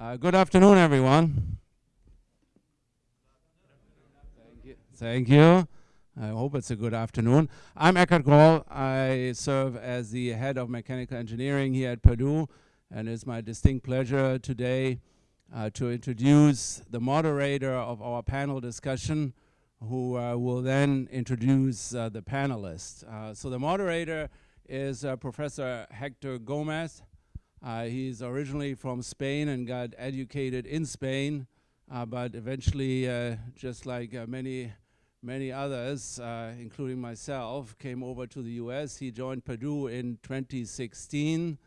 Uh, good afternoon, everyone. Thank you. Thank you. I hope it's a good afternoon. I'm Eckhard Groll. I serve as the head of mechanical engineering here at Purdue, and it's my distinct pleasure today uh, to introduce the moderator of our panel discussion, who uh, will then introduce uh, the panelists. Uh, so the moderator is uh, Professor Hector Gomez. Uh, he's originally from Spain and got educated in Spain, but eventually, just like many many others, uh, including myself, came over to the US. He joined Purdue in 2016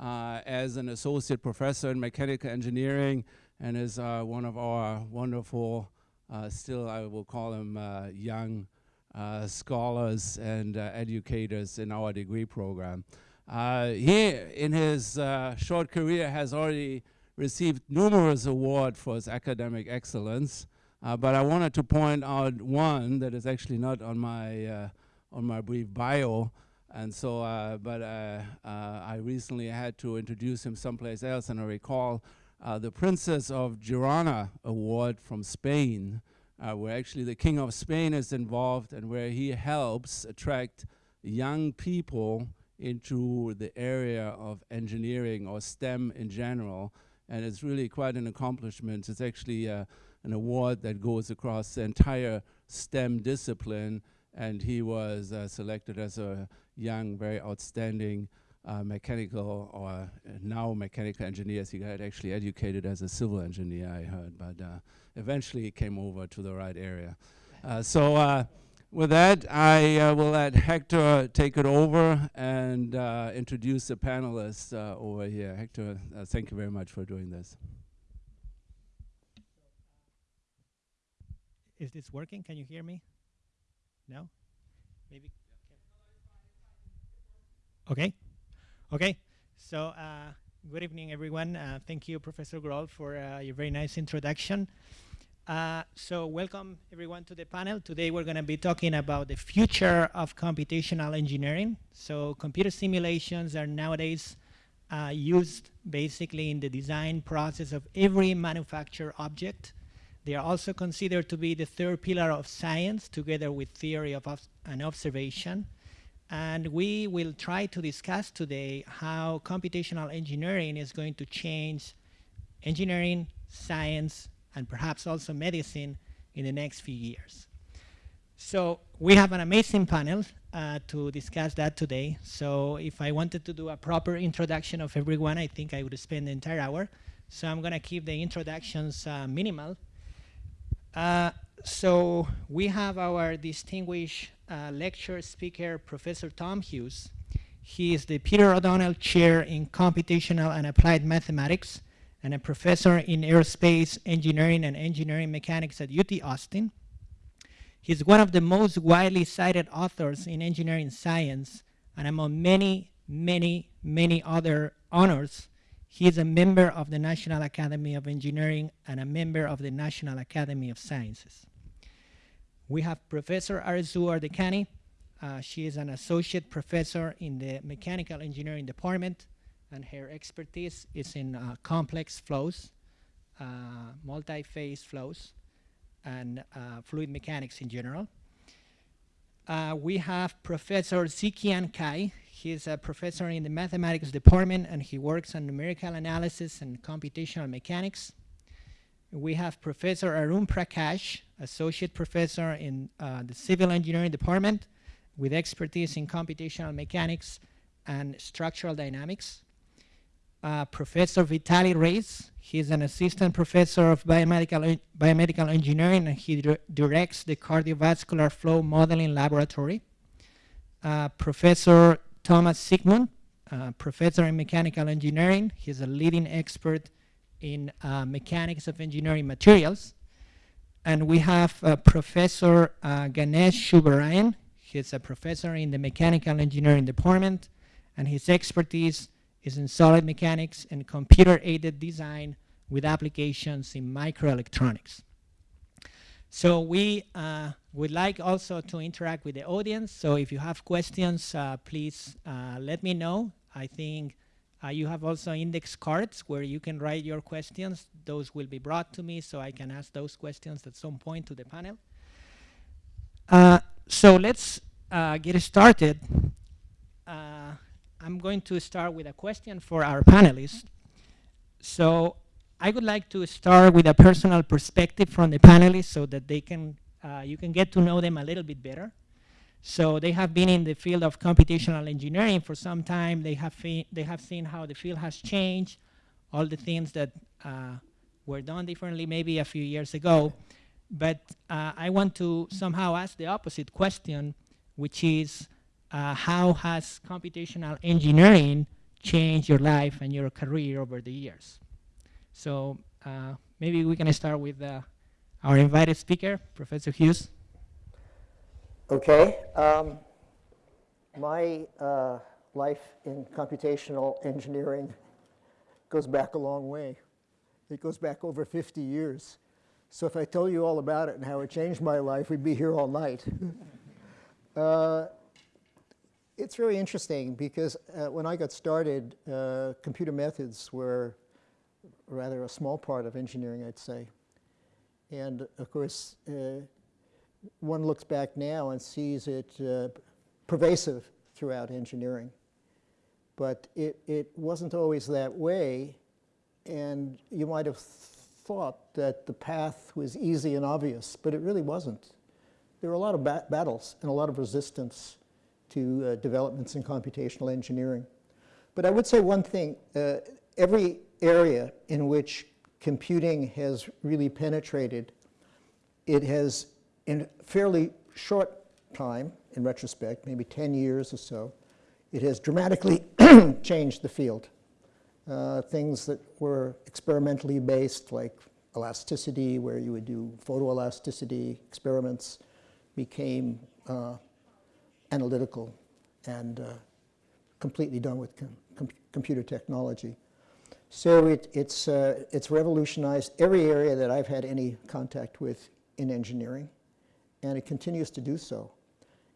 uh, as an associate professor in mechanical engineering and is uh, one of our wonderful, uh, still I will call him uh, young uh, scholars and educators in our degree program. He, in his short career, has already received numerous awards for his academic excellence. Uh, but I wanted to point out one that is actually not on my uh, on my brief bio, and so uh, but uh, uh, I recently had to introduce him someplace else, and I recall uh, the Princess of Girona Award from Spain, where actually the King of Spain is involved, and where he helps attract young people into the area of engineering or STEM in general, and it's really quite an accomplishment. It's actually an award that goes across the entire STEM discipline, and he was uh, selected as a young, very outstanding uh, mechanical or uh, now mechanical engineer. He got actually educated as a civil engineer, I heard, but uh, eventually he came over to the right area. Uh, so uh, with that, I will let Hector take it over and introduce the panelists over here. Hector, thank you very much for doing this. Is this working? Can you hear me? No? Maybe. Okay. Okay. So, uh, good evening, everyone. Uh, thank you, Professor Groll, for uh, your very nice introduction. Uh, so, welcome, everyone, to the panel. Today, we're going to be talking about the future of computational engineering. So, computer simulations are nowadays uh, used basically in the design process of every manufactured object. They are also considered to be the third pillar of science together with theory of and observation. And we will try to discuss today how computational engineering is going to change engineering, science, and perhaps also medicine in the next few years. So we have an amazing panel uh, to discuss that today. So if I wanted to do a proper introduction of everyone, I think I would spend the entire hour. So I'm going to keep the introductions uh, minimal uh, so we have our distinguished uh, lecture speaker, Professor Tom Hughes. He is the Peter O'Donnell Chair in Computational and Applied Mathematics and a professor in aerospace engineering and engineering mechanics at UT Austin. He's one of the most widely cited authors in engineering science and among many, many, many other honors he is a member of the National Academy of Engineering and a member of the National Academy of Sciences. We have Professor Arezoo Ardekani. Uh, she is an associate professor in the Mechanical Engineering Department, and her expertise is in uh, complex flows, uh, multi-phase flows, and uh, fluid mechanics in general. Uh, we have Professor Zhiqiang Cai. He's a professor in the mathematics department and he works on numerical analysis and computational mechanics. We have Professor Arun Prakash, associate professor in uh, the civil engineering department with expertise in computational mechanics and structural dynamics. Uh, professor Vitaliy Rayz, he's an assistant professor of biomedical, biomedical engineering and he directs the cardiovascular flow modeling laboratory. Uh, professor Thomas Siegmund, uh, professor in mechanical engineering. He's a leading expert in uh, mechanics of engineering materials. And we have uh, Professor uh, Ganesh Subbarayan. He's a professor in the mechanical engineering department, and his expertise is in solid mechanics and computer-aided design with applications in microelectronics. So we uh, would like also to interact with the audience. So if you have questions, uh, please uh, let me know. I think Uh, you have also index cards where you can write your questions. Those will be brought to me so I can ask those questions at some point to the panel. Uh, so let's uh, get started. I'm going to start with a question for our panelists. So I would like to start with a personal perspective from the panelists so that they can, uh, you can get to know them a little bit better. So they have been in the field of computational engineering for some time. They have, they have seen how the field has changed, all the things that uh, were done differently maybe a few years ago. But uh, I want to somehow ask the opposite question, which is uh, how has computational engineering changed your life and your career over the years? So uh, maybe we can start with uh, our invited speaker, Professor Hughes. Okay. Um, my uh, life in computational engineering goes back a long way. It goes back over 50 years. So if I tell you all about it and how it changed my life, we'd be here all night. uh, it's very interesting because uh, when I got started, uh, computer methods were rather a small part of engineering, I'd say. And of course, uh, one looks back now and sees it uh, pervasive throughout engineering. But it, it wasn't always that way, and you might have thought that the path was easy and obvious, but it really wasn't. There were a lot of ba battles and a lot of resistance to uh, developments in computational engineering. But I would say one thing, uh, every area in which computing has really penetrated, it has in fairly short time, in retrospect, maybe 10 years or so, it has dramatically changed the field. Uh, things that were experimentally based, like elasticity, where you would do photoelasticity experiments, became uh, analytical and uh, completely done with com com computer technology. So it, it's, uh, it's revolutionized every area that I've had any contact with in engineering and it continues to do so.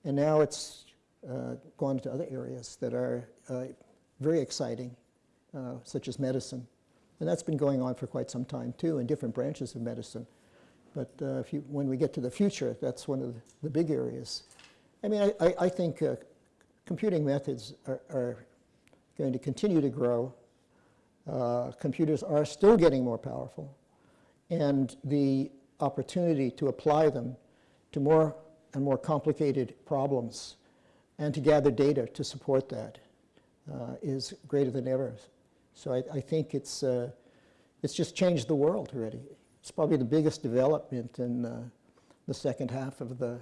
And now it's uh, gone to other areas that are uh, very exciting, uh, such as medicine. And that's been going on for quite some time too in different branches of medicine. But uh, if you, when we get to the future, that's one of the big areas. I mean, I, I, think uh, computing methods are, are, going to continue to grow. Uh, computers are still getting more powerful. And the opportunity to apply them to more and more complicated problems and to gather data to support that uh, is greater than ever. So I, I think it's, uh, it's just changed the world already. It's probably the biggest development in uh, the second half of the,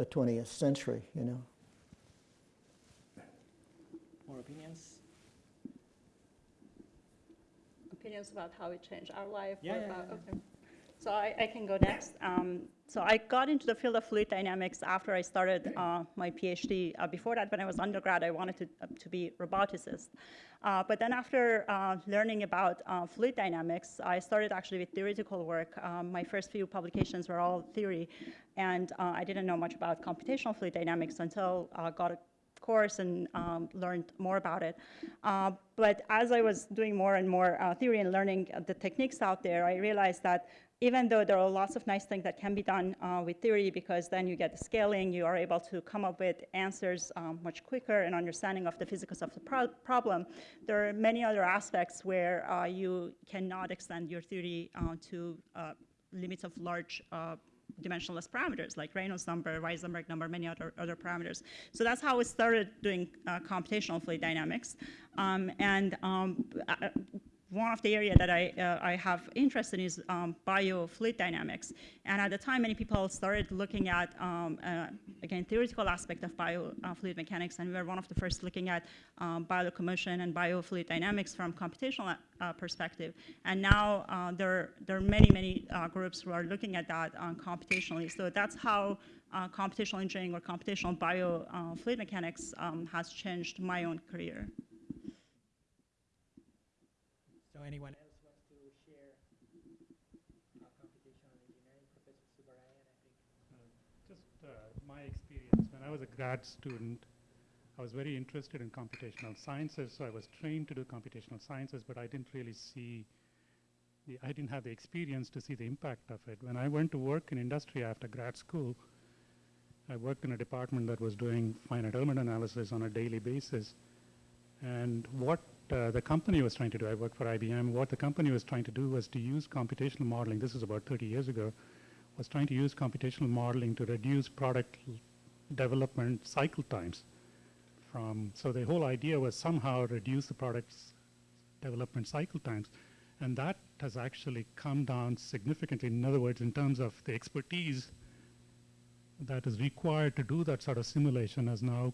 the 20th century, you know. More opinions? Opinions about how it changed our life? Yeah, yeah, about, yeah. Okay. So I, I, can go next. Um, so I got into the field of fluid dynamics after I started uh, my PhD. Uh, before that, when I was undergrad, I wanted to, uh, to be roboticist. Uh, but then after uh, learning about uh, fluid dynamics, I started actually with theoretical work. Um, my first few publications were all theory, and I didn't know much about computational fluid dynamics until I got a course and um, learned more about it. Uh, but as I was doing more and more uh, theory and learning the techniques out there, I realized that even though there are lots of nice things that can be done uh, with theory because then you get the scaling, you are able to come up with answers um, much quicker and understanding of the physics of the pro problem, there are many other aspects where uh, you cannot extend your theory uh, to uh, limits of large uh, dimensionless parameters like Reynolds number, Weissenberg number, many other, other parameters. So that's how we started doing uh, computational fluid dynamics. Um, and um, one of the area that I, uh, I have interest in is um, biofluid dynamics. And at the time, many people started looking at, um, uh, again, theoretical aspect of biofluid uh, mechanics, and we were one of the first looking at um, biolocomotion and biofluid dynamics from computational uh, perspective. And now uh, there, there are many, many uh, groups who are looking at that computationally. So that's how computational engineering or computational biofluid mechanics um, has changed my own career. Anyone else wants to share computational engineering? Professor Subbarayan, I think. Uh, just uh, my experience, when I was a grad student, I was very interested in computational sciences, so I was trained to do computational sciences, but I didn't really see, I didn't have the experience to see the impact of it. When I went to work in industry after grad school, I worked in a department that was doing finite element analysis on a daily basis. And what uh, the company was trying to do, I worked for IBM, what the company was trying to do was to use computational modeling, this is about 30 years ago, was trying to use computational modeling to reduce product development cycle times. From, so the whole idea was somehow reduce the product's development cycle times. And that has actually come down significantly. In other words, in terms of the expertise that is required to do that sort of simulation has now,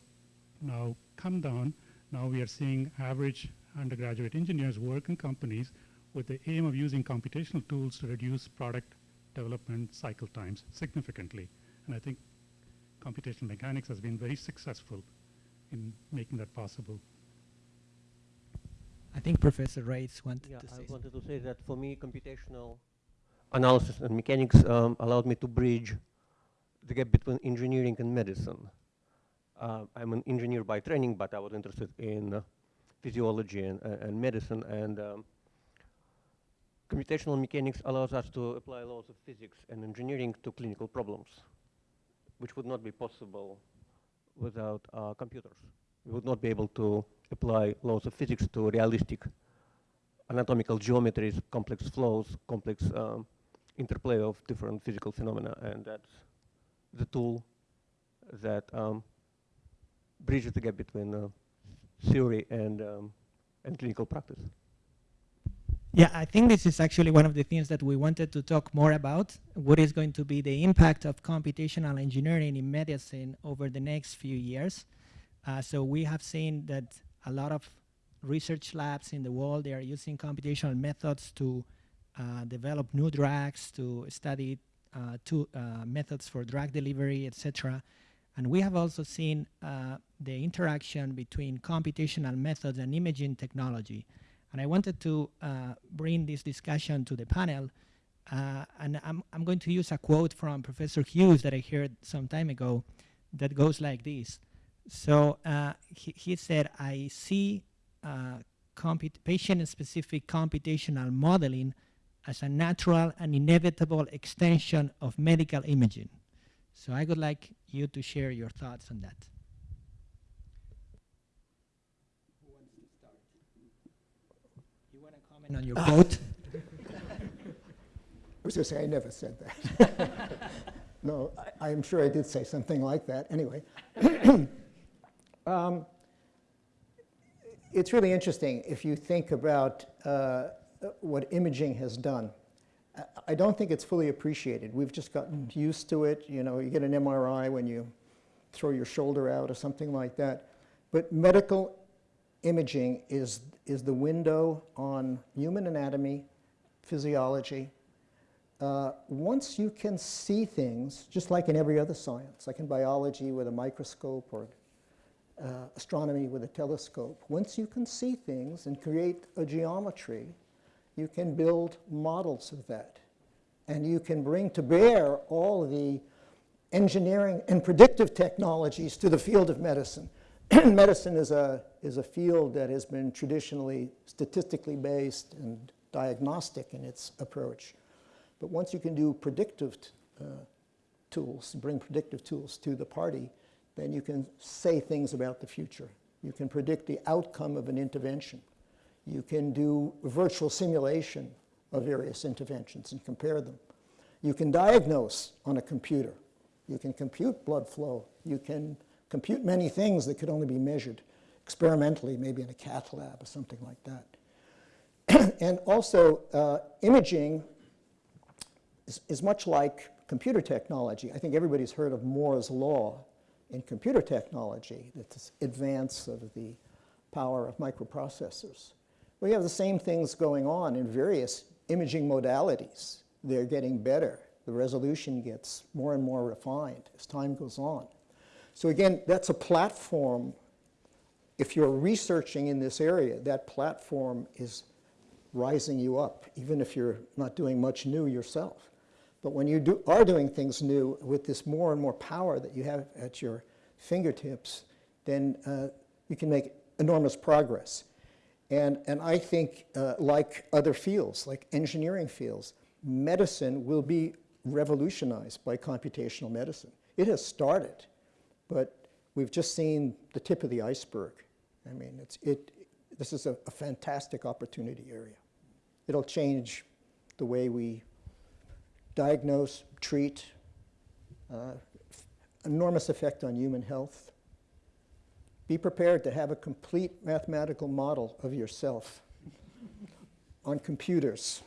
now come down. Now we are seeing average undergraduate engineers work in companies with the aim of using computational tools to reduce product development cycle times significantly. And I think computational mechanics has been very successful in making that possible. I think Professor Rayz wanted Yeah, to say I something. wanted to say that for me, computational analysis and mechanics um, allowed me to bridge the gap between engineering and medicine. Uh, I'm an engineer by training, but I was interested in uh, physiology and, uh, and medicine, and um, computational mechanics allows us to apply laws of physics and engineering to clinical problems, which would not be possible without computers. We would not be able to apply laws of physics to realistic anatomical geometries, complex flows, complex um, interplay of different physical phenomena, and that's the tool that um, bridges the gap between uh, theory and, um, and clinical practice. Yeah, I think this is actually one of the things that we wanted to talk more about. What is going to be the impact of computational engineering in medicine over the next few years? Uh, so we have seen that a lot of research labs in the world they are using computational methods to uh, develop new drugs, to study uh, to, uh, methods for drug delivery, etc. And we have also seen uh, the interaction between computational methods and imaging technology. And I wanted to uh, bring this discussion to the panel. Uh, and I'm, I'm going to use a quote from Professor Hughes that I heard some time ago that goes like this. So uh, he, he said, I see uh, patient-specific computational modeling as a natural and inevitable extension of medical imaging. So I would like you to share your thoughts on that. You want to comment on your quote? I was going to say, I never said that. no, I, I'm sure I did say something like that. Anyway, um, it's really interesting if you think about uh, what imaging has done. I- don't think it's fully appreciated. We've just gotten used to it. You know, you get an MRI when you throw your shoulder out or something like that. But medical imaging is, is the window on human anatomy, physiology, uh, once you can see things, just like in every other science, like in biology with a microscope or uh, astronomy with a telescope, once you can see things and create a geometry, you can build models of that. And you can bring to bear all the engineering and predictive technologies to the field of medicine. medicine is a, is a field that has been traditionally statistically based and diagnostic in its approach. But once you can do predictive uh, tools, bring predictive tools to the party, then you can say things about the future. You can predict the outcome of an intervention. You can do virtual simulation of various interventions and compare them. You can diagnose on a computer. You can compute blood flow. You can compute many things that could only be measured experimentally, maybe in a cath lab or something like that. and also, uh, imaging is, is much like computer technology. I think everybody's heard of Moore's law in computer technology, this advance of the power of microprocessors. We have the same things going on in various imaging modalities. They're getting better. The resolution gets more and more refined as time goes on. So again, that's a platform. If you're researching in this area, that platform is rising you up, even if you're not doing much new yourself. But when you do, are doing things new with this more and more power that you have at your fingertips, then uh, you can make enormous progress. And, and I think, uh, like other fields, like engineering fields, medicine will be revolutionized by computational medicine. It has started, but we've just seen the tip of the iceberg. I mean, it's, it, this is a, a fantastic opportunity area. It'll change the way we diagnose, treat, uh, enormous effect on human health. Be prepared to have a complete mathematical model of yourself on computers.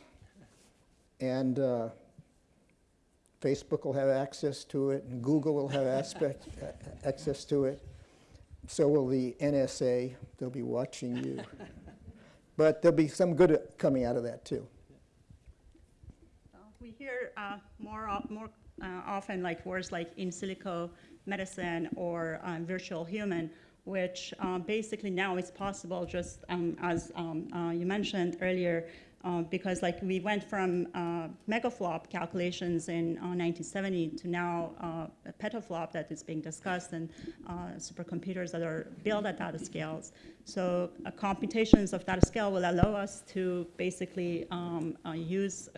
And uh, Facebook will have access to it, and Google will have aspect, access to it. So will the NSA. They'll be watching you. but there'll be some good coming out of that, too. We hear uh, more, more uh, often like words like in silico medicine or um, virtual human, which uh, basically now is possible just um, as um, uh, you mentioned earlier, uh, because like we went from uh, megaflop calculations in 1970 to now a petaflop that is being discussed and supercomputers that are built at data scales. So computations of data scale will allow us to basically um, use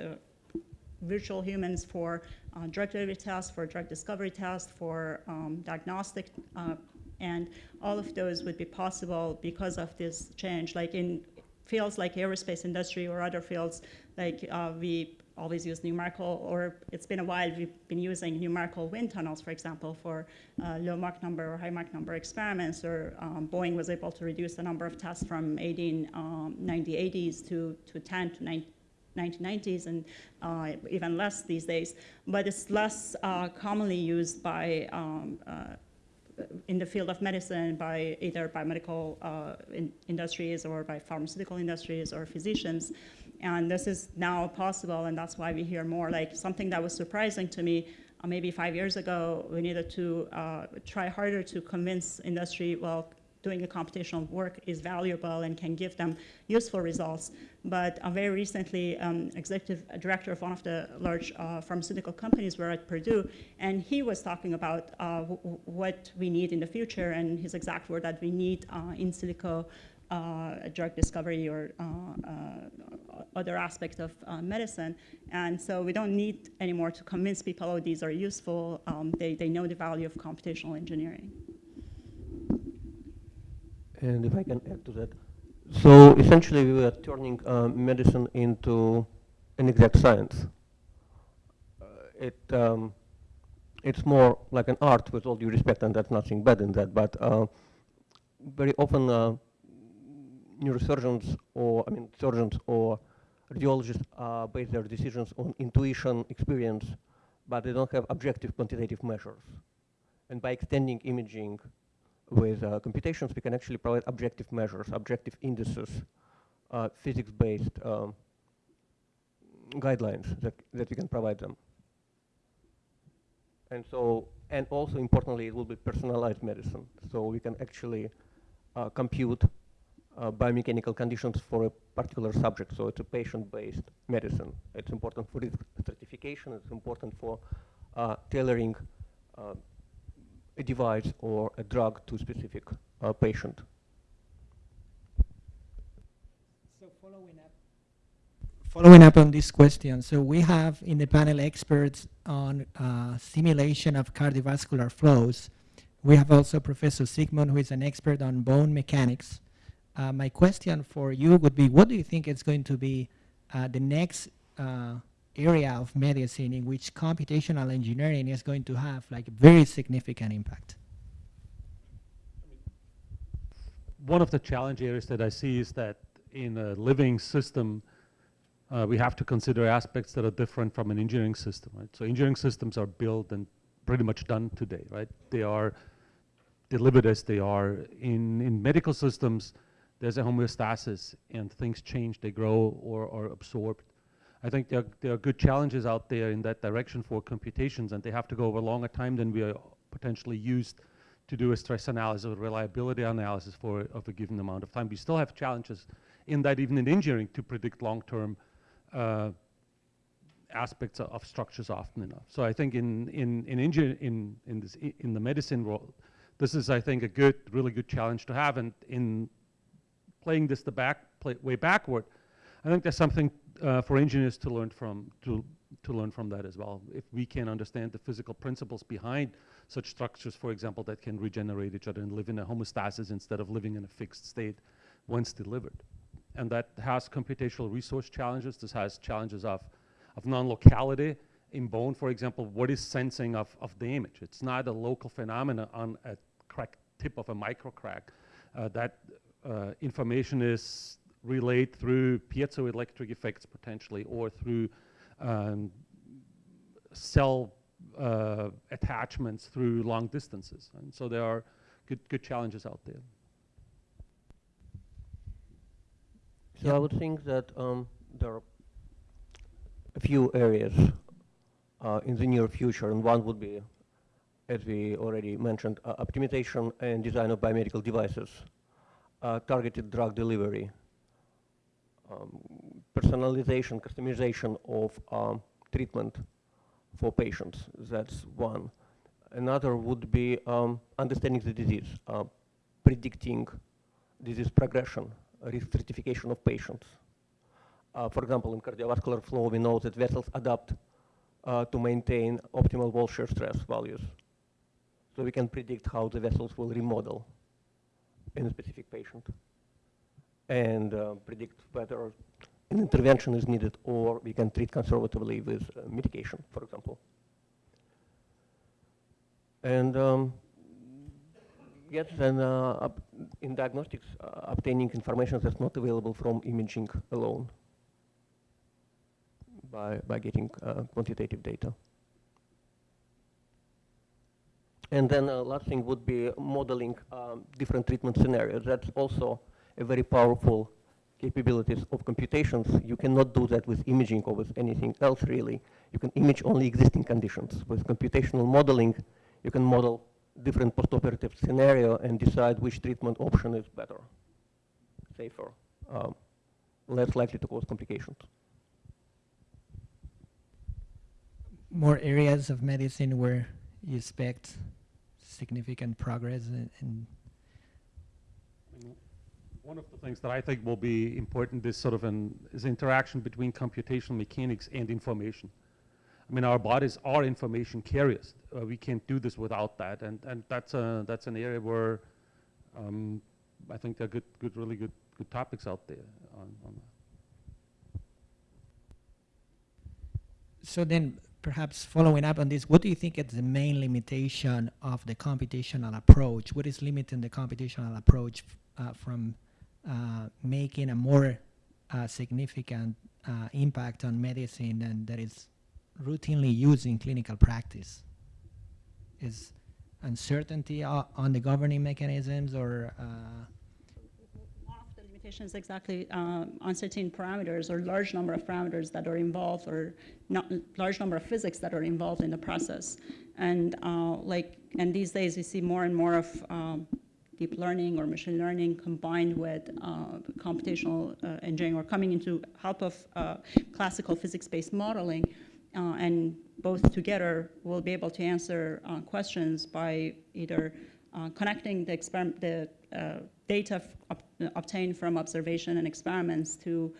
virtual humans for uh, drug delivery tests, for drug discovery tests, for um, diagnostic, uh, and all of those would be possible because of this change. Like in fields like aerospace industry or other fields, like uh, we always use numerical, or it's been a while we've been using numerical wind tunnels, for example, for uh, low Mach number or high Mach number experiments, or um, Boeing was able to reduce the number of tests from 18 um, 9080s to, to 10 to 9 1990s and uh, even less these days, but it's less uh, commonly used by um, uh, in the field of medicine by either by medical uh, in industries or by pharmaceutical industries or physicians. And this is now possible, and that's why we hear more. Like something that was surprising to me, uh, maybe five years ago, we needed to uh, try harder to convince industry, well, doing a computational work is valuable and can give them useful results. But uh, very recently, um, executive director of one of the large uh, pharmaceutical companies were at Purdue, and he was talking about uh, what we need in the future, and his exact word that we need uh, in silico uh, drug discovery or uh, other aspects of medicine. And so we don't need anymore to convince people, oh, these are useful. Um, they, they know the value of computational engineering. And if I can add to that. So essentially we were turning uh, medicine into an exact science. Uh, it, um, it's more like an art with all due respect and that's nothing bad in that, but uh, very often uh, neurosurgeons or, I mean, surgeons or radiologists uh, base their decisions on intuition, experience, but they don't have objective quantitative measures. And by extending imaging with uh, computations, we can actually provide objective measures, objective indices, uh, physics-based um, guidelines that, that we can provide them. And so, and also importantly, it will be personalized medicine. So we can actually uh, compute uh, biomechanical conditions for a particular subject. So it's a patient-based medicine. It's important for risk stratification. It's important for uh, tailoring uh, a device or a drug to a specific uh, patient. So following up, following up on this question, so we have in the panel experts on uh, simulation of cardiovascular flows. We have also Professor Siegmund, who is an expert on bone mechanics. Uh, my question for you would be, what do you think is going to be uh, the next uh, area of medicine in which computational engineering is going to have like very significant impact. One of the challenge areas that I see is that in a living system, uh, we have to consider aspects that are different from an engineering system, right? So engineering systems are built and pretty much done today, right? They are delivered as they are. In, in medical systems, there's a homeostasis and things change, they grow or are absorbed. I think there, there are good challenges out there in that direction for computations, and they have to go over a longer time than we are potentially used to do a stress analysis or reliability analysis for of a given amount of time. We still have challenges in that even in engineering to predict long-term uh, aspects of, of, structures often enough. So I think in in in in in, this in the medicine world, this is, I think, a good, really good challenge to have. And in playing this the back play, way backward, I think there's something uh, for engineers to learn from to to learn from that as well. If we can understand the physical principles behind such structures, for example, that can regenerate each other and live in a homeostasis instead of living in a fixed state once delivered. And that has computational resource challenges. This has challenges of, of non-locality. In bone, for example, what is sensing of, of the image? It's not a local phenomena on a crack tip of a microcrack. Uh, that uh, information is relayed through piezoelectric effects potentially or through um, cell uh, attachments through long distances. And so there are good, good challenges out there. So I would think that um, there are a few areas uh, in the near future, and one would be, as we already mentioned, uh, optimization and design of biomedical devices, uh, targeted drug delivery, um, personalization, customization of um, treatment for patients. That's one. Another would be um, understanding the disease, uh, predicting disease progression, risk stratification of patients. Uh, for example, in cardiovascular flow, we know that vessels adapt uh, to maintain optimal wall shear stress values. So we can predict how the vessels will remodel in a specific patient and uh, predict whether an intervention is needed or we can treat conservatively with uh, medication, for example. And um, yes, then uh, in diagnostics, uh, obtaining information that's not available from imaging alone by, by getting uh, quantitative data. And then uh, last thing would be modeling um, different treatment scenarios. That's also a very powerful capabilities of computations. You cannot do that with imaging or with anything else really. You can image only existing conditions. With computational modeling, you can model different postoperative scenario and decide which treatment option is better, safer, um, less likely to cause complications. More areas of medicine where you expect significant progress in, in one of the things that I think will be important is sort of an is interaction between computational mechanics and information. I mean, our bodies are information carriers. Uh, we can't do this without that, and and that's a that's an area where um, I think there are good, good, really good, good topics out there on, on. So then, perhaps following up on this, what do you think is the main limitation of the computational approach? What is limiting the computational approach uh, from making a more uh, significant uh, impact on medicine and that is routinely used in clinical practice? Is uncertainty on the governing mechanisms or one of the limitations exactly uh, uncertain parameters or large number of parameters that are involved or not large number of physics that are involved in the process and uh, like and these days we see more and more of um, deep learning or machine learning combined with uh, computational uh, engineering or coming into help of uh, classical physics-based modeling uh, and both together will be able to answer uh, questions by either uh, connecting the, the data obtained from observation and experiments to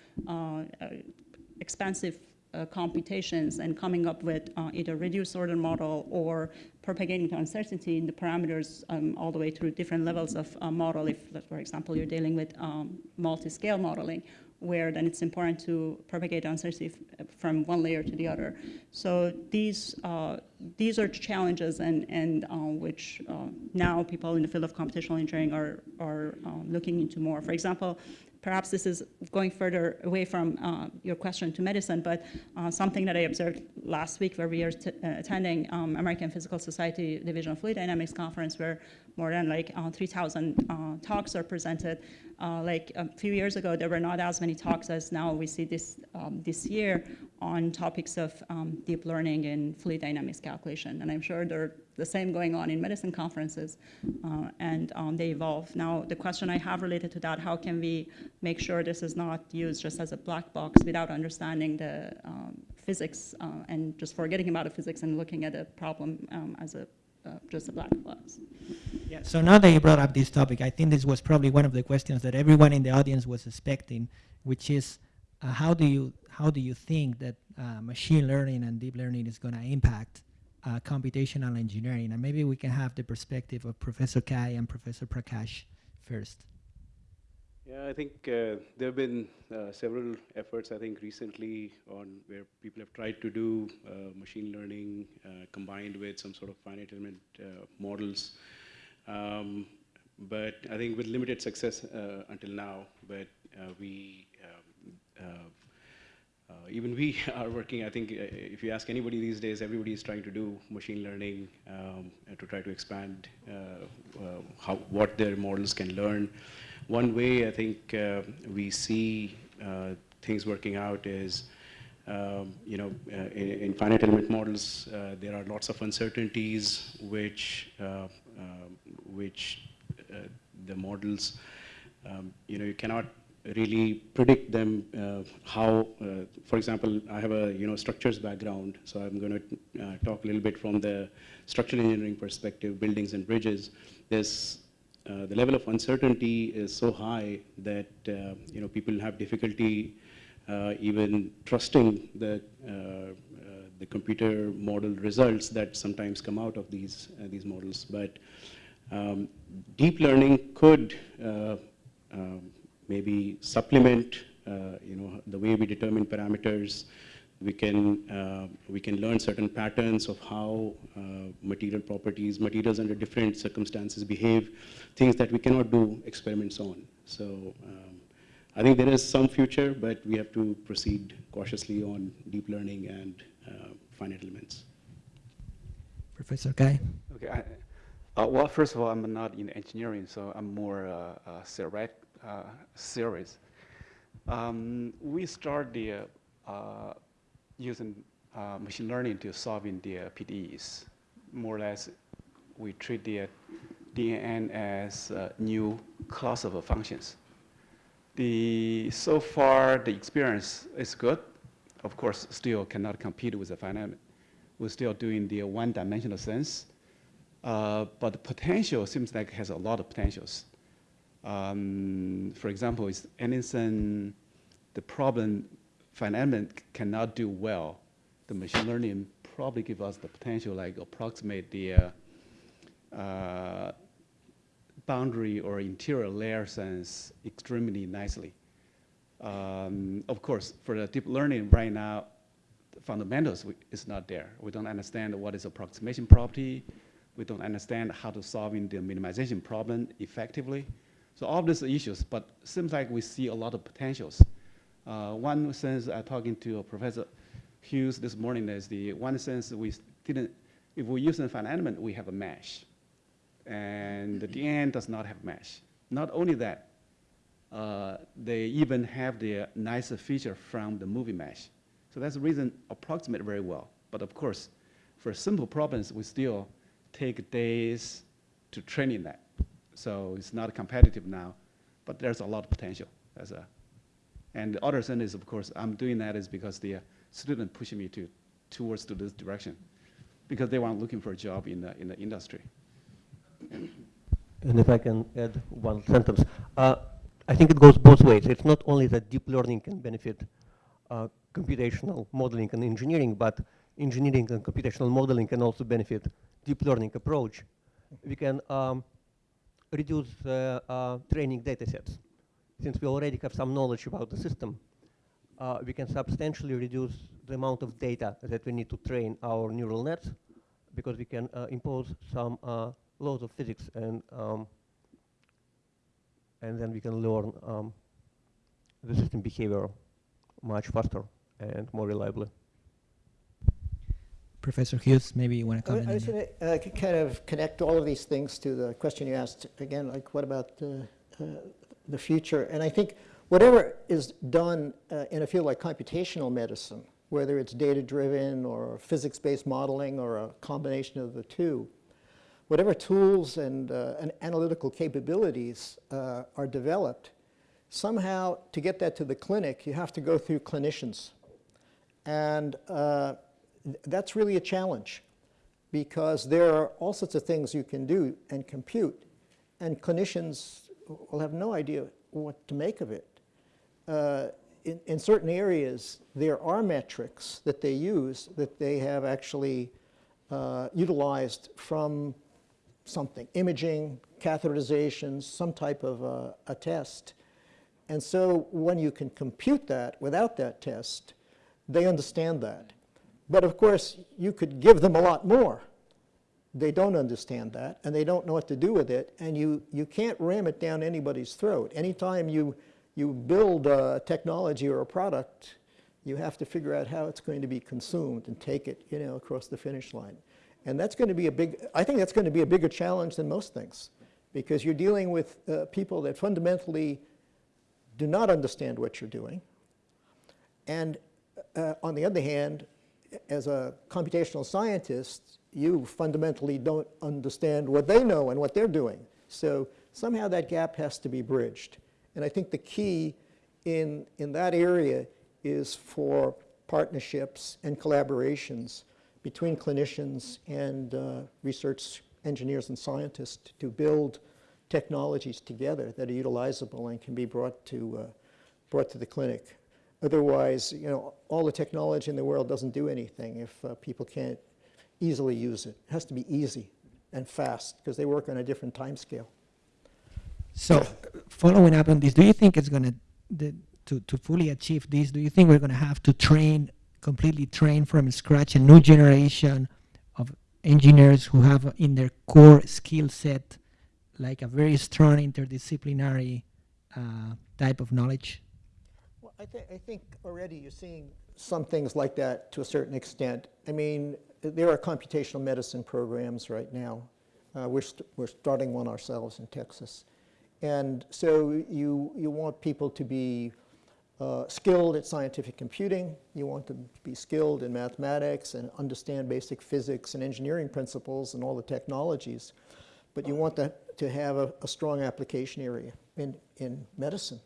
expansive uh, computations and coming up with uh, either reduced order model or propagating uncertainty in the parameters um, all the way through different levels of uh, model. If, for example, you're dealing with um, multi-scale modeling, where then it's important to propagate uncertainty from one layer to the other. So these uh, these are challenges and and uh, which uh, now people in the field of computational engineering are are um, looking into more. For example, perhaps this is going further away from uh, your question to medicine, but uh, something that I observed last week where we are uh, attending um, American Physical Society Division of Fluid Dynamics conference where more than like uh, 3,000 uh, talks are presented. Like a few years ago, there were not as many talks as now we see this, um, this year on topics of um, deep learning and fluid dynamics calculation. And I'm sure there the same going on in medicine conferences, uh, and um, they evolve. Now, the question I have related to that, how can we make sure this is not used just as a black box without understanding the um, physics uh, and just forgetting about the physics and looking at a problem um, as a uh, just a black box. Yeah, so now that you brought up this topic, I think this was probably one of the questions that everyone in the audience was expecting, which is uh, how do you how do you think that uh, machine learning and deep learning is going to impact uh, computational engineering? And maybe we can have the perspective of Professor Cai and Professor Prakash first. Yeah, I think uh, there have been uh, several efforts, I think, recently on where people have tried to do uh, machine learning uh, combined with some sort of finite element uh, models. Um, but I think with limited success until now, but we, um, even we are working, I think if you ask anybody these days, everybody is trying to do machine learning um, to try to expand how, what their models can learn. One way I think uh, we see uh, things working out is, um, you know, uh, in, in, finite element models, uh, there are lots of uncertainties which, uh, which uh, the models, um, you know, you cannot really predict them how, for example, I have a, you know, structures background, so I'm going to talk a little bit from the structural engineering perspective, buildings and bridges. There's uh, the level of uncertainty is so high that uh, you know people have difficulty uh, even trusting the uh, uh, the computer model results that sometimes come out of these these models. But um, deep learning could um, maybe supplement you know the way we determine parameters we can, uh, we can learn certain patterns of how uh, material properties, materials under different circumstances behave, things that we cannot do experiments on. So um, I think there is some future, but we have to proceed cautiously on deep learning and uh, finite elements. Professor Cai. Okay. I, uh, well, first of all, I'm not in engineering, so I'm more uh, uh, theoretic, uh, serious. Um, we start the uh, using uh, machine learning to solving the PDEs. More or less, we treat the DNN as new class of functions. The, so far, the experience is good. Of course, still cannot compete with the finite. We're still doing the one-dimensional sense. Uh, but the potential seems like it has a lot of potentials. Um, for example, is anything, the problem finite cannot do well, the machine learning probably give us the potential like approximate the uh, uh, boundary or interior layer sense extremely nicely. Um, of course, for the deep learning right now, the fundamentals is not there. We don't understand what is approximation property. We don't understand how to solving the minimization problem effectively. So all these issues, but seems like we see a lot of potentials. Uh, one sense, uh, talking to Professor Hughes this morning is the one sense we didn't, if we use an finite element, we have a mesh. And the DN does not have mesh. Not only that, uh, they even have the nicer feature from the movie mesh. So that's the reason approximate very well. But of course, for simple problems, we still take days to training that. So it's not competitive now, but there's a lot of potential. As a and the other thing is, of course, I'm doing that is because the uh, student pushing me to towards to this direction, because they want looking for a job in the in the industry. And if I can add one sentence, uh, I think it goes both ways. It's not only that deep learning can benefit uh, computational modeling and engineering, but engineering and computational modeling can also benefit deep learning approach. We can um, reduce uh, training data sets since we already have some knowledge about the system, uh, we can substantially reduce the amount of data that we need to train our neural nets because we can uh, impose some uh, laws of physics and um, and then we can learn um, the system behavior much faster and more reliably. Professor Hughes, maybe you want to comment I, I was going to uh, kind of connect all of these things to the question you asked again, like what about uh, the future. And I think whatever is done uh, in a field like computational medicine, whether it's data-driven or physics-based modeling or a combination of the two, whatever tools and, uh, and analytical capabilities uh, are developed, somehow to get that to the clinic, you have to go through clinicians. And uh, that's really a challenge. because there are all sorts of things you can do and compute, and clinicians will have no idea what to make of it. Uh, in, in certain areas, there are metrics that they use that they have actually uh, utilized from something, imaging, catheterizations, some type of a test. And so when you can compute that without that test, they understand that. But of course, you could give them a lot more. They don't understand that, and they don't know what to do with it, and you, you can't ram it down anybody's throat. Anytime you, you build a technology or a product, you have to figure out how it's going to be consumed and take it you know, across the finish line. And that's going to be a big, I think that's going to be a bigger challenge than most things, because you're dealing with uh, people that fundamentally do not understand what you're doing. And uh, on the other hand, as a computational scientist, you fundamentally don't understand what they know and what they're doing. So somehow that gap has to be bridged. And I think the key in, in that area is for partnerships and collaborations between clinicians and uh, research engineers and scientists to build technologies together that are utilizable and can be brought to, uh, brought to the clinic. Otherwise, you know, all the technology in the world doesn't do anything if uh, people can't easily use it. It has to be easy and fast because they work on a different time scale. So, following up on this, do you think it's going to, to, to fully achieve this, do you think we're going to have to train, completely train from scratch a new generation of engineers who have in their core skill set like a very strong interdisciplinary uh, type of knowledge? I, th I think already you're seeing some things like that to a certain extent. I mean, there are computational medicine programs right now. Uh, we're, st we're starting one ourselves in Texas. And so you, you want people to be uh, skilled at scientific computing. You want them to be skilled in mathematics and understand basic physics and engineering principles and all the technologies. But you want that to have a, a strong application area in, in medicine.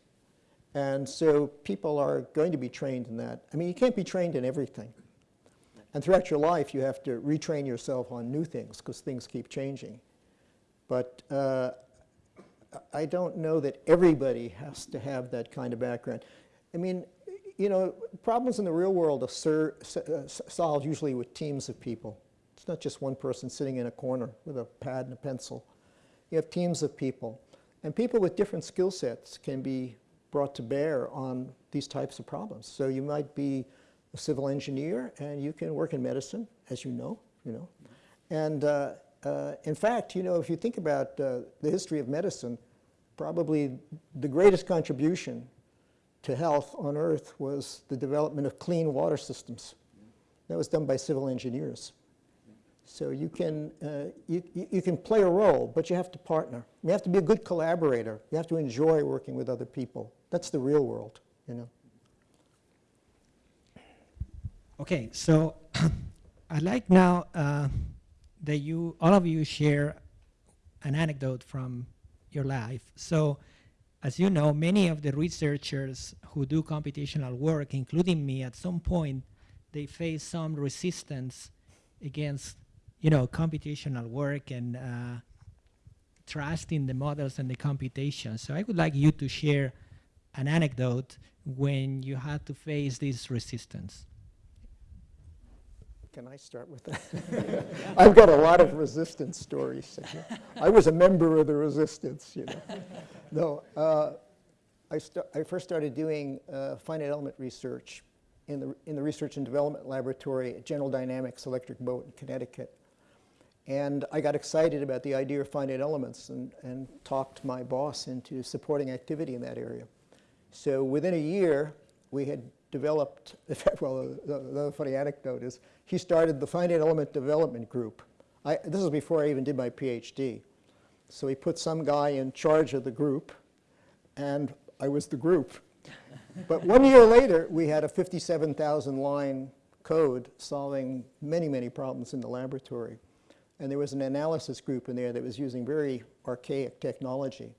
And so people are going to be trained in that. I mean, you can't be trained in everything. And throughout your life, you have to retrain yourself on new things because things keep changing. But uh, I don't know that everybody has to have that kind of background. I mean, you know, problems in the real world are uh, solved usually with teams of people. It's not just one person sitting in a corner with a pad and a pencil. You have teams of people. And people with different skill sets can be brought to bear on these types of problems. So you might be a civil engineer and you can work in medicine, as you know, you know. And uh, uh, in fact, you know, if you think about uh, the history of medicine, probably the greatest contribution to health on Earth was the development of clean water systems. That was done by civil engineers. So you can, uh, you, you can play a role, but you have to partner. You have to be a good collaborator. You have to enjoy working with other people. That's the real world, you know. Okay, so I'd like now uh, that you, all of you share an anecdote from your life. So as you know, many of the researchers who do computational work, including me, at some point, they face some resistance against, you know, computational work and uh, the models and the computation. So I would like you to share an anecdote when you had to face this resistance. Can I start with that? I've got a lot of resistance stories. I was a member of the resistance, you know. No, uh, I, I, first started doing uh, finite element research in the, in the Research and Development Laboratory at General Dynamics Electric Boat in Connecticut. And I got excited about the idea of finite elements and, and talked my boss into supporting activity in that area. So within a year, we had developed, well, the, the funny anecdote is, he started the finite element development group. I, this is before I even did my PhD. So he put some guy in charge of the group, and I was the group. but one year later, we had a 57,000 line code solving many, many problems in the laboratory. And there was an analysis group in there that was using very archaic technology.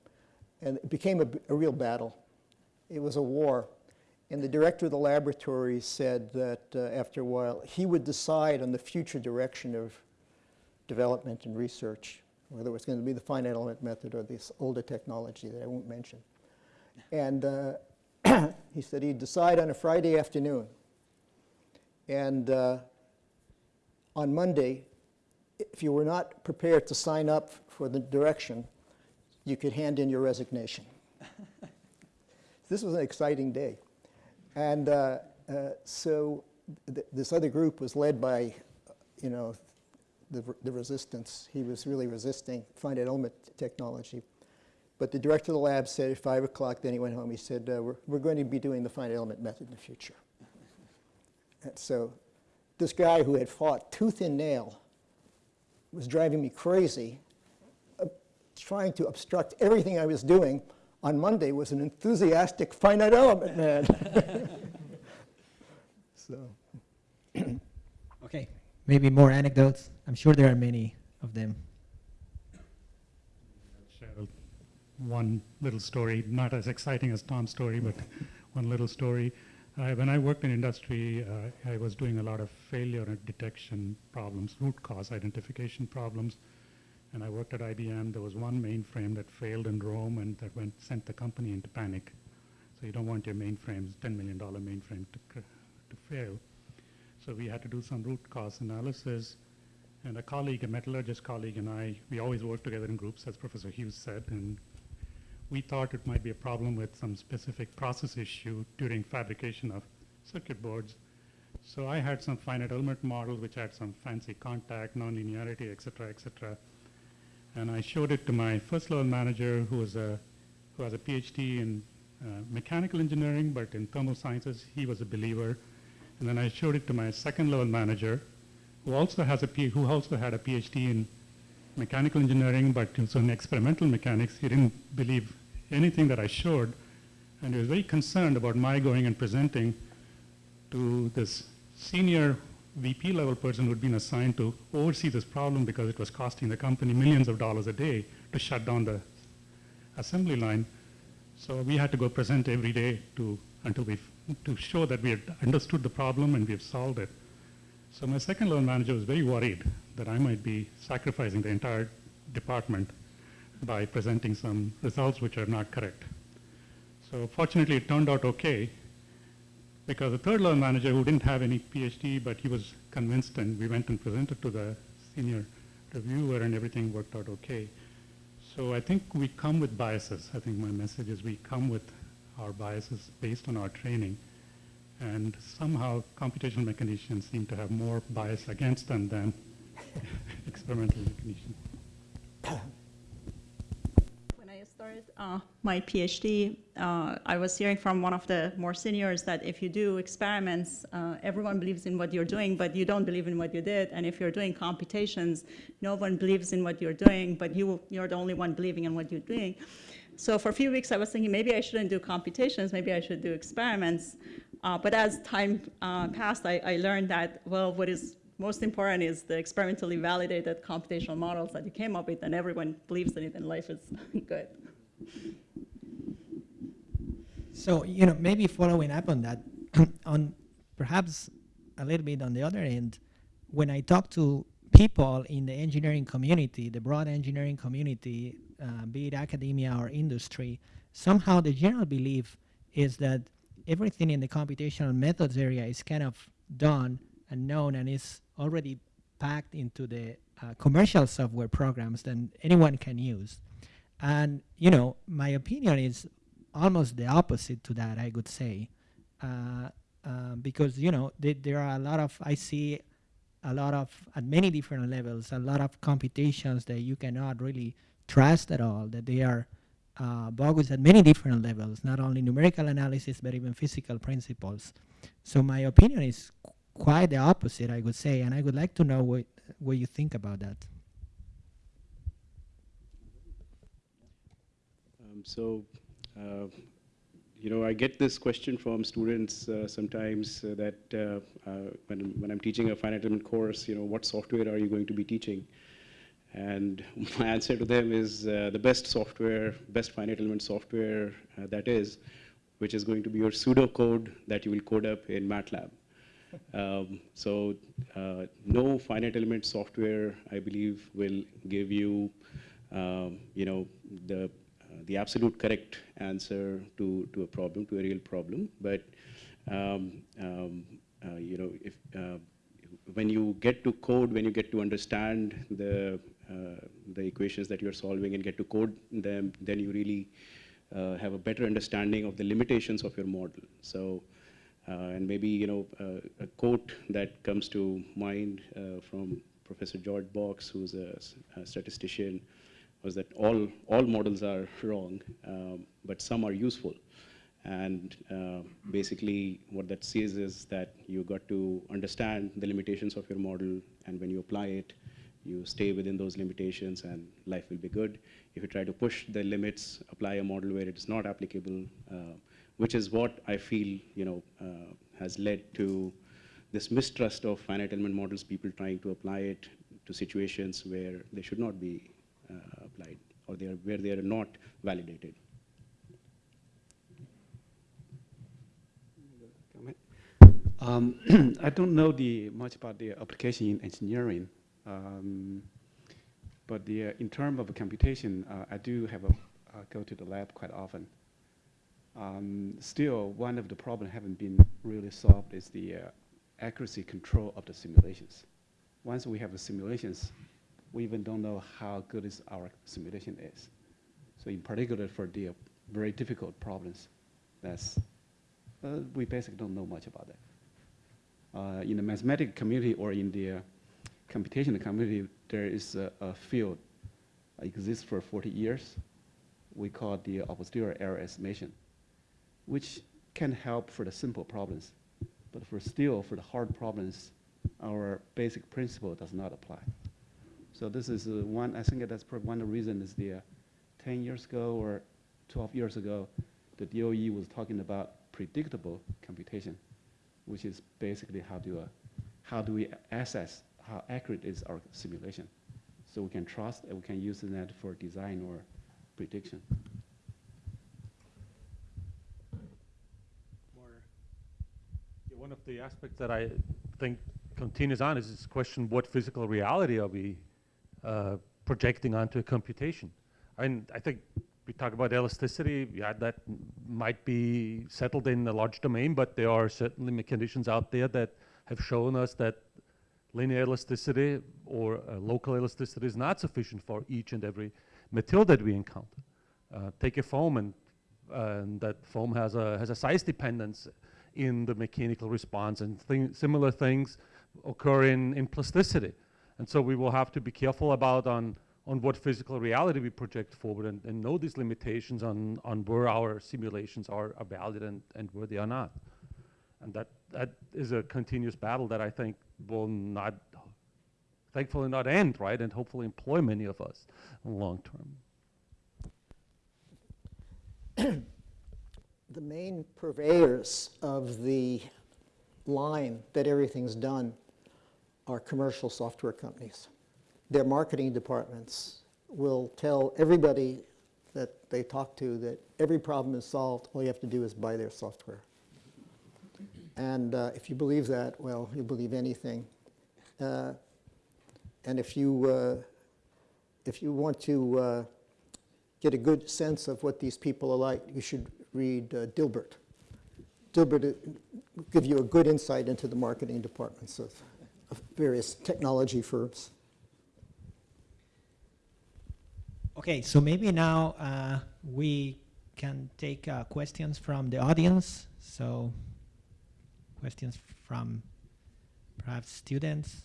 And it became a, a real battle. It was a war and the director of the laboratory said that uh, after a while, he would decide on the future direction of development and research, whether it was going to be the finite element method or this older technology that I won't mention. And uh, he said he'd decide on a Friday afternoon. And uh, on Monday, if you were not prepared to sign up for the direction, you could hand in your resignation. this was an exciting day. And uh, uh, so th this other group was led by, you know, the, the resistance. He was really resisting finite element technology. But the director of the lab said at 5 o'clock, then he went home, he said, uh, we're, we're going to be doing the finite element method in the future. And so this guy who had fought tooth and nail was driving me crazy, uh, trying to obstruct everything I was doing, on Monday was an enthusiastic finite element man. so. Okay, maybe more anecdotes. I'm sure there are many of them. Share one little story, not as exciting as Tom's story, but one little story. Uh, when I worked in industry, uh, I was doing a lot of failure detection problems, root cause identification problems. And I worked at IBM. There was one mainframe that failed in Rome and that went, sent the company into panic. So you don't want your mainframes, $10 million mainframe to, to fail. So we had to do some root cause analysis. And a colleague, a metallurgist colleague and I, we always work together in groups, as Professor Hughes said. And we thought it might be a problem with some specific process issue during fabrication of circuit boards. So I had some finite element model which had some fancy contact, nonlinearity, et cetera, et cetera. And I showed it to my first level manager who was a, who has a PhD in uh, mechanical engineering, but in thermal sciences, he was a believer. And then I showed it to my second level manager who also has a P who also had a PhD in mechanical engineering, but also in experimental mechanics. He didn't believe anything that I showed, and he was very concerned about my going and presenting to this senior VP level person who'd been assigned to oversee this problem because it was costing the company millions of dollars a day to shut down the assembly line. So we had to go present every day to, until we, to show that we had understood the problem and we have solved it. So my second level manager was very worried that I might be sacrificing the entire department by presenting some results which are not correct. So fortunately, it turned out okay because the third level manager who didn't have any PhD, but he was convinced and we went and presented to the senior reviewer and everything worked out okay. So I think we come with biases. I think my message is we come with our biases based on our training. And somehow computational mechanicians seem to have more bias against them than experimental mechanicians. Uh, my PhD, uh, I was hearing from one of the more seniors that if you do experiments, uh, everyone believes in what you're doing, but you don't believe in what you did. And if you're doing computations, no one believes in what you're doing, but you, you're the only one believing in what you're doing. So for a few weeks, I was thinking maybe I shouldn't do computations, maybe I should do experiments. Uh, but as time uh, passed, I, I learned that, well, what is most important is the experimentally validated computational models that you came up with, and everyone believes in it, and life is good. So, you know, maybe following up on that, on perhaps a little bit on the other end, when I talk to people in the engineering community, the broad engineering community, uh, be it academia or industry, somehow the general belief is that everything in the computational methods area is kind of done and known and is already packed into the uh, commercial software programs that anyone can use. And, you know, my opinion is almost the opposite to that, I would say. Uh, uh, because, you know, th there are a lot of, I see a lot of, at many different levels, a lot of computations that you cannot really trust at all, that they are uh, bogus at many different levels, not only numerical analysis, but even physical principles. So my opinion is qu quite the opposite, I would say, and I would like to know what, what you think about that. Um, so, uh, you know, I get this question from students uh, sometimes uh, that uh, uh, when, when I'm teaching a finite element course, you know, what software are you going to be teaching? And my answer to them is uh, the best software, best finite element software that is, which is going to be your pseudocode that you will code up in MATLAB. Um, so uh, no finite element software, I believe, will give you, um, you know, the the absolute correct answer to to a problem, to a real problem. But um, um, uh, you know, if uh, when you get to code, when you get to understand the uh, the equations that you're solving and get to code them, then you really have a better understanding of the limitations of your model. So. And maybe you know a quote that comes to mind from Professor George Box, who's a, a, statistician, was that all all models are wrong, um, but some are useful. And uh, basically, what that says is that you got to understand the limitations of your model, and when you apply it, you stay within those limitations, and life will be good. If you try to push the limits, apply a model where it is not applicable, uh, which is what I feel you know uh, has led to this mistrust of finite element models, people trying to apply it to situations where they should not be uh, applied or they are, where they are not validated. Um, I don't know the, much about the application in engineering, um, but the, uh, in terms of computation, uh, I do have a, uh, go to the lab quite often. Um, still, one of the problems haven't been really solved is the uh, accuracy control of the simulations. Once we have the simulations, we even don't know how good is our simulation is. So in particular for the very difficult problems, that's, uh, we basically don't know much about that. Uh, in the mathematical community or in the uh, computational community, there is a, a field exists for 40 years. We call it the posterior error estimation which can help for the simple problems. But for still, for the hard problems, our basic principle does not apply. So this is uh, one, I think that's one of the reasons is the uh, 10 years ago or 12 years ago, the DOE was talking about predictable computation, which is basically how do, uh, how do we assess how accurate is our simulation. So we can trust and we can use that for design or prediction. one of the aspects that I think continues on is this question, what physical reality are we uh, projecting onto a computation? Mean, I think we talk about elasticity, yeah, that might be settled in a large domain, but there are certainly conditions out there that have shown us that linear elasticity or uh, local elasticity is not sufficient for each and every material that we encounter. Uh, take a foam and, uh, and that foam has a, has a size dependence in the mechanical response and similar things occur in, in plasticity. And so we will have to be careful about on, on what physical reality we project forward and, and know these limitations on, on where our simulations are, are valid and, and where they are not. And that, that is a continuous battle that I think will not, thankfully not end, right? And hopefully employ many of us long term. the main purveyors of the line that everything's done are commercial software companies. Their marketing departments will tell everybody that they talk to that every problem is solved, all you have to do is buy their software. And uh, if you believe that, well, you believe anything. Uh, and if you, uh, if you want to uh, get a good sense of what these people are like, you should read uh, Dilbert. Dilbert uh, will give you a good insight into the marketing departments of various technology firms. Okay, so maybe now uh, we can take uh, questions from the audience. So questions from perhaps students.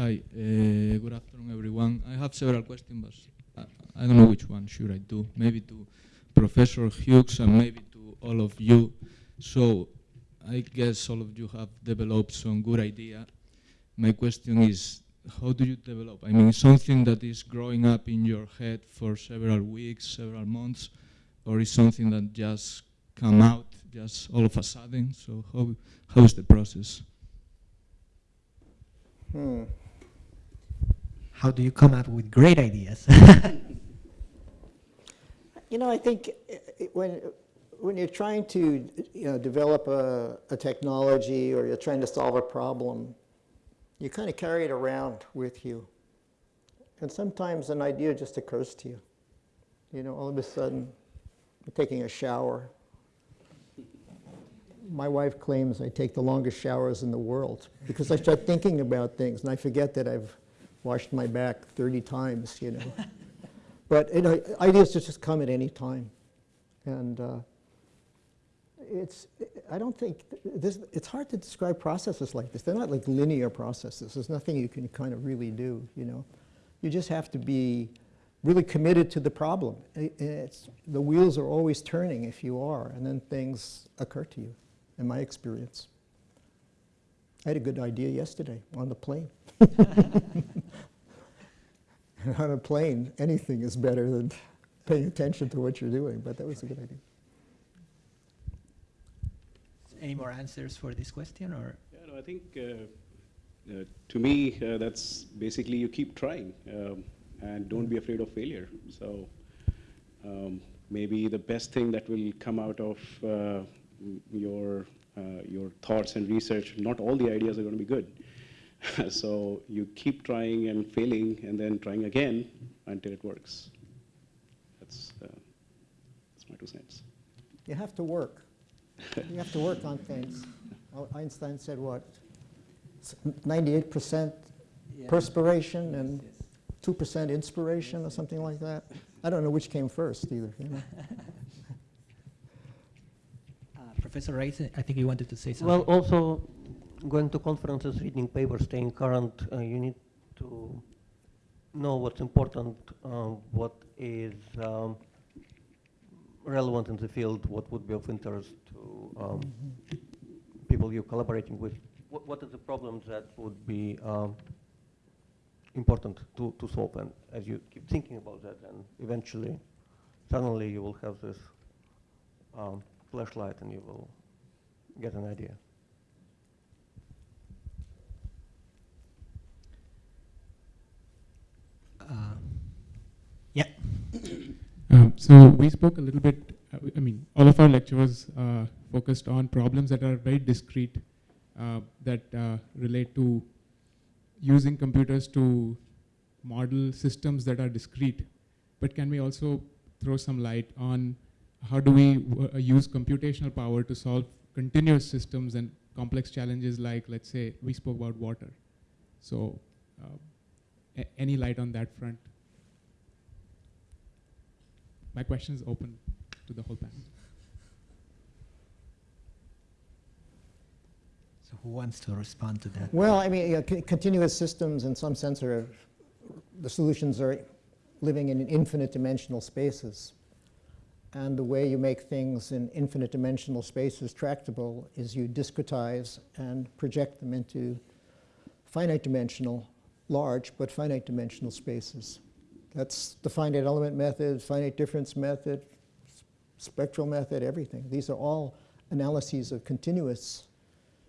Hi, uh, good afternoon, everyone. I have several questions, but I, I, don't know which one should I do. Maybe to Professor Hughes and maybe to all of you. So I guess all of you have developed some good idea. My question is, how do you develop? I mean, something that is growing up in your head for several weeks, several months, or is something that just come out just all of a sudden? So how, how is the process? Hmm. How do you come up with great ideas? You know, I think uh, when, when you're trying to, you know, develop a, a technology or you're trying to solve a problem, you kind of carry it around with you. And sometimes an idea just occurs to you. You know, all of a sudden, you're taking a shower. My wife claims I take the longest showers in the world because I start thinking about things and I forget that I've washed my back 30 times, you know. But you know, ideas just come at any time. And uh, it's, I don't think, this, it's hard to describe processes like this. They're not like linear processes. There's nothing you can kind of really do, you know. You just have to be really committed to the problem. It's, the wheels are always turning if you are, and then things occur to you, in my experience. I had a good idea yesterday on the plane. and on a plane, anything is better than paying attention to what you're doing, but that was a good idea. Any more answers for this question, or? Yeah, no, I think uh, uh, to me, uh, that's basically you keep trying um, and don't be afraid of failure. So um, maybe the best thing that will come out of uh, your your thoughts and research, not all the ideas are going to be good. so you keep trying and failing and then trying again until it works. That's, uh, that's my two cents. You have to work. you have to work on things. Einstein said what? 98% yeah. perspiration and 2% inspiration or something like that. I don't know which came first either. You know? Professor Rayz, I think you wanted to say something. Well, also going to conferences, reading papers, staying current, uh, you need to know what's important, uh, what is um, relevant in the field, what would be of interest to um, people you're collaborating with. What, what are the problems that would be um, important to, to solve? And as you keep thinking about that, then eventually, suddenly you will have this um, flashlight and you will get an idea. Uh, yeah. Um, so we spoke a little bit, uh, I mean, all of our lectures uh, focused on problems that are very discrete, uh, that uh, relate to using computers to model systems that are discrete. But can we also throw some light on how do we uh, use computational power to solve continuous systems and complex challenges like, let's say, we spoke about water. So any light on that front? My question is open to the whole panel. So who wants to respond to that? Well, I mean, you know, continuous systems in some sense are, the solutions are living in infinite dimensional spaces. And the way you make things in infinite dimensional spaces tractable is you discretize and project them into finite dimensional large but finite dimensional spaces. That's the finite element method, finite difference method, spectral method, everything. These are all analyses of continuous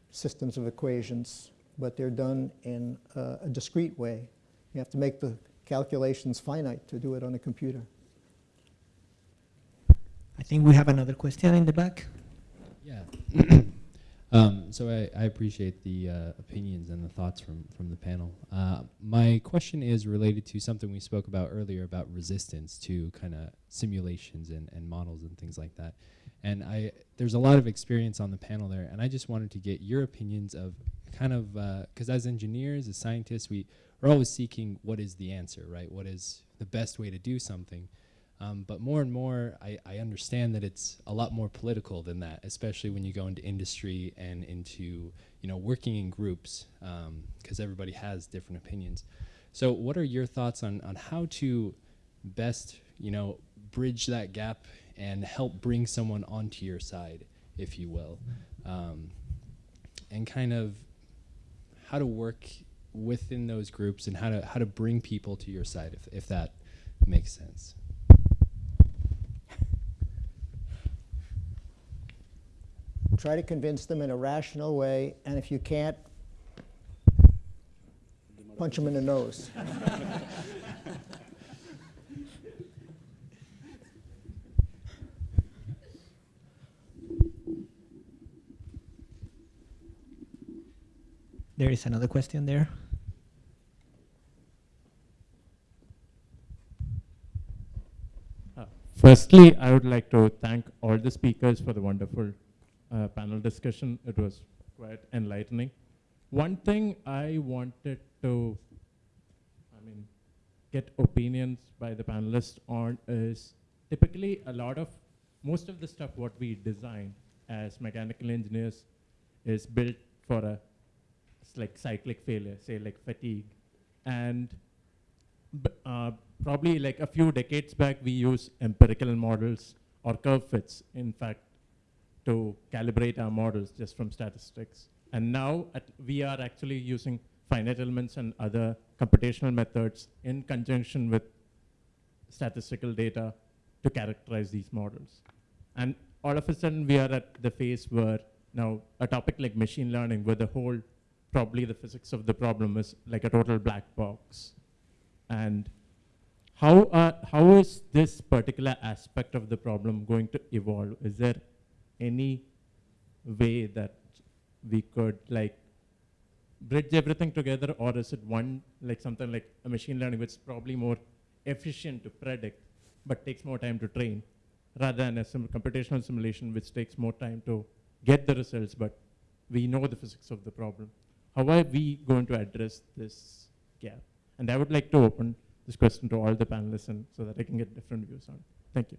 systems of equations, but they're done in a discrete way. You have to make the calculations finite to do it on a computer. I think we have another question in the back. Yeah. Um, so I, I, appreciate the uh, opinions and the thoughts from, from the panel. Uh, my question is related to something we spoke about earlier about resistance to kind of simulations and, and models and things like that. And I there's a lot of experience on the panel there, and I just wanted to get your opinions of kind of, because uh, as engineers, as scientists, we, we're always seeking what is the answer, right? What is the best way to do something? Um, but more and more, I, I, understand that it's a lot more political than that, especially when you go into industry and into you know working in groups, because um, everybody has different opinions. So, what are your thoughts on on how to best you know bridge that gap and help bring someone onto your side, if you will, um, and kind of how to work within those groups and how to how to bring people to your side, if if that makes sense. Try to convince them in a rational way, and if you can't, punch them in the nose. There is another question there. Uh, Firstly, I would like to thank all the speakers for the wonderful uh, panel discussion. It was quite enlightening. One thing I wanted to, I mean, get opinions by the panelists on is typically a lot of, most of the stuff what we design as mechanical engineers is built for a like cyclic failure, say like fatigue. And uh, probably like a few decades back, we used empirical models or curve fits, in fact, to calibrate our models just from statistics. And now at, we are actually using finite elements and other computational methods in conjunction with statistical data to characterize these models. And all of a sudden, we are at the phase where now a topic like machine learning, where the whole, probably the physics of the problem is like a total black box. And how, how is this particular aspect of the problem going to evolve? Is there any way that we could like bridge everything together or is it one like something like a machine learning which is probably more efficient to predict but takes more time to train rather than a sim computational simulation which takes more time to get the results but we know the physics of the problem? How are we going to address this gap? And i would like to open this question to all the panelists and so that i can get different views on it. Thank you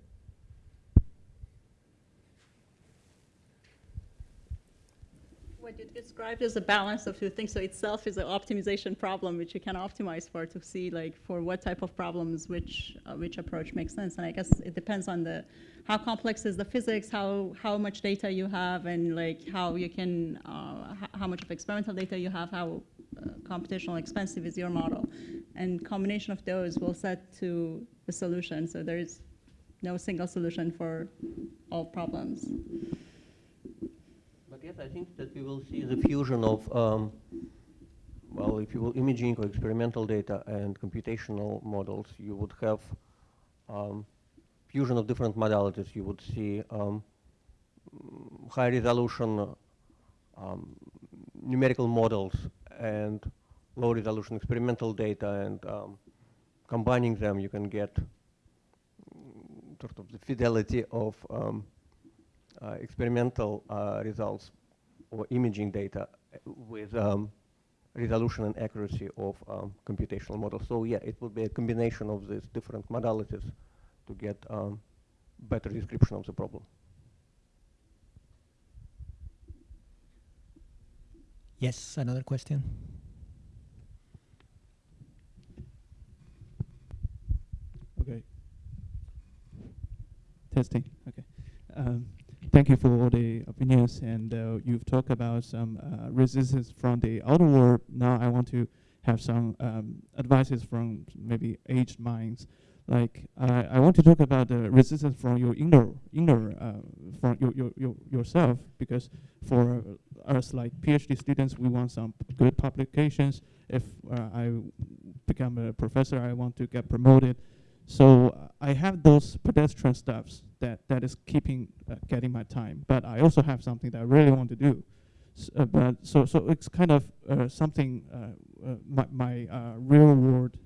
What you described as a balance of two things. So itself is an optimization problem, which you can optimize for to see like for what type of problems which uh, which approach makes sense. And I guess it depends on the how complex is the physics, how how much data you have, and like how you can uh, how much of experimental data you have, how uh, computational expensive is your model, and combination of those will set to the solution. So there is no single solution for all problems. I think that we will see the fusion of, um, well, if you will, imaging or experimental data and computational models. You would have um, fusion of different modalities. You would see um, high resolution um, numerical models and low resolution experimental data, and um, combining them, you can get sort of the fidelity of um, uh, experimental uh, results or imaging data uh, with um, resolution and accuracy of um, computational models. So yeah, it would be a combination of these different modalities to get um, better description of the problem. Yes, another question. Okay. Testing. Okay. Um, thank you for all the opinions, and uh, you've talked about some uh, resistance from the outer world. Now I want to have some um, advices from maybe aged minds. Like I I want to talk about the resistance from your inner inner uh, from your, your, your yourself because for us like PhD students we want some good publications. If uh, I become a professor, I want to get promoted. So I have those pedestrian stuffs that, that is keeping uh, getting my time. But I also have something that I really want to do. S- uh, but so so it's kind of uh, something uh, uh, my my uh, real world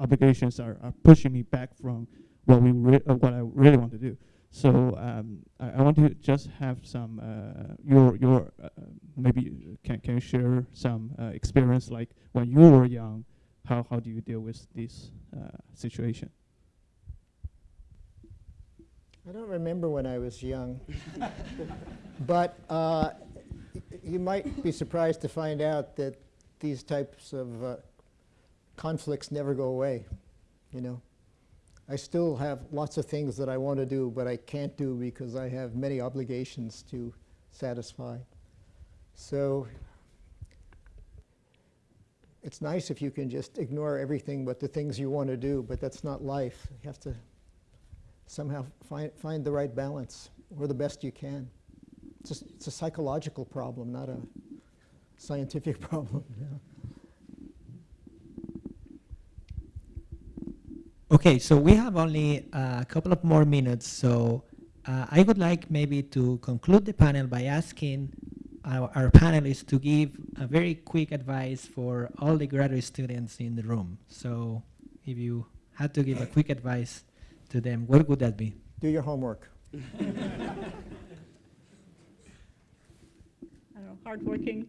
obligations are, are pushing me back from what we what I really want to do. So um, I, I want to just have some your your maybe can can you share some experience like when you were young, how how do you deal with this uh, situation? I don't remember when I was young, but uh, you might be surprised to find out that these types of uh, conflicts never go away. You know, I still have lots of things that I want to do, but I can't do because I have many obligations to satisfy. So it's nice if you can just ignore everything but the things you want to do, but that's not life. You have to somehow find, find the right balance or the best you can. It's a, it's a psychological problem, not a scientific problem. Yeah. Okay, so we have only a couple of more minutes, so uh, I would like maybe to conclude the panel by asking our, our panelists to give a very quick advice for all the graduate students in the room. So if you had to give a quick advice to them, what would that be? Do your homework. I don't know, hardworking.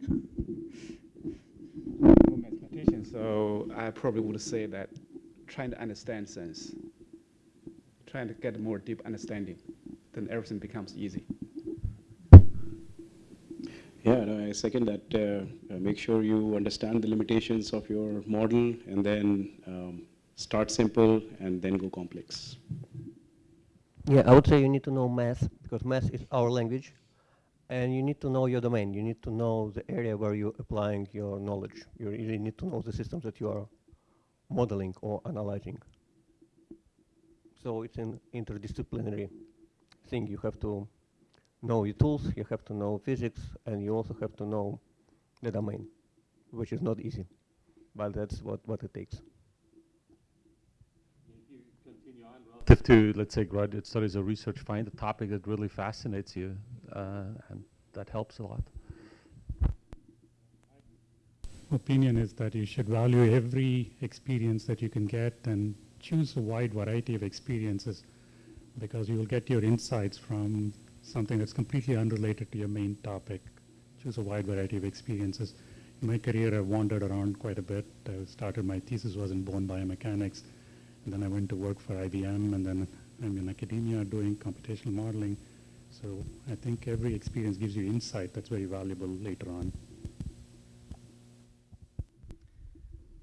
I'm a mathematician, so I probably would say that trying to understand sense, trying to get more deep understanding, then everything becomes easy. Yeah, no, I second that. Uh, uh, make sure you understand the limitations of your model and then um, start simple and then go complex. Yeah, I would say you need to know math because math is our language, and you need to know your domain. You need to know the area where you're applying your knowledge. You really need to know the systems that you are modeling or analyzing. So it's an interdisciplinary thing. You have to know your tools, you have to know physics, and you also have to know the domain, which is not easy, but that's what, what it takes. Relative to, let's say, graduate studies or research, find a topic that really fascinates you, uh, and that helps a lot. opinion is that you should value every experience that you can get and choose a wide variety of experiences because you will get your insights from something that's completely unrelated to your main topic. Choose a wide variety of experiences. In my career, I've wandered around quite a bit. I started, my thesis was in bone biomechanics, and then I went to work for IBM, and then I'm in academia doing computational modeling. So I think every experience gives you insight that's very valuable later on.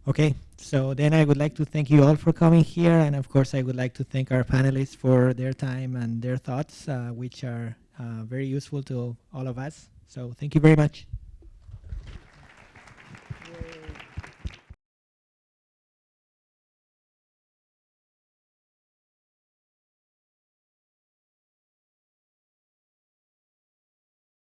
Okay, so then I would like to thank you all for coming here, and of course I would like to thank our panelists for their time and their thoughts, uh, which are uh, very useful to all of us. So thank you very much.